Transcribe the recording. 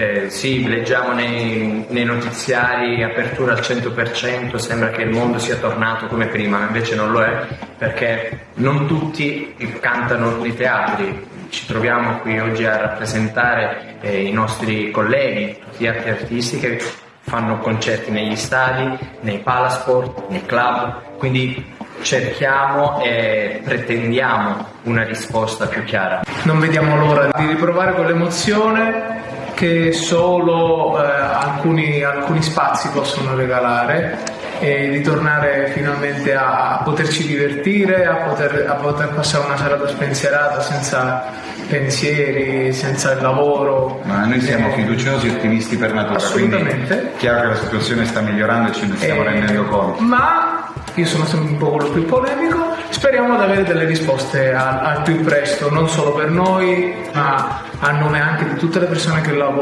Eh, sì, leggiamo nei, nei, notiziari apertura al 100%, sembra che il mondo sia tornato come prima, ma invece non lo è, perché non tutti cantano nei teatri. Ci troviamo qui oggi a rappresentare eh, i nostri colleghi, tutti gli altri artisti che fanno concerti negli stadi, nei palasport, nei club, quindi cerchiamo e pretendiamo una risposta più chiara. Non vediamo l'ora di riprovare quell'emozione che solo eh, alcuni, alcuni spazi possono regalare e di tornare finalmente a, a poterci divertire, a poter, a poter, passare una serata spensierata senza pensieri, senza il lavoro. Ma noi siamo eh, fiduciosi e ottimisti per natura, assolutamente. chiaro che la situazione sta migliorando e ce ne stiamo eh, rendendo conto. Ma io sono sempre un po' quello più polemico, speriamo di avere delle risposte al, più presto, non solo per noi, ma a nome anche di tutte le persone che lavorano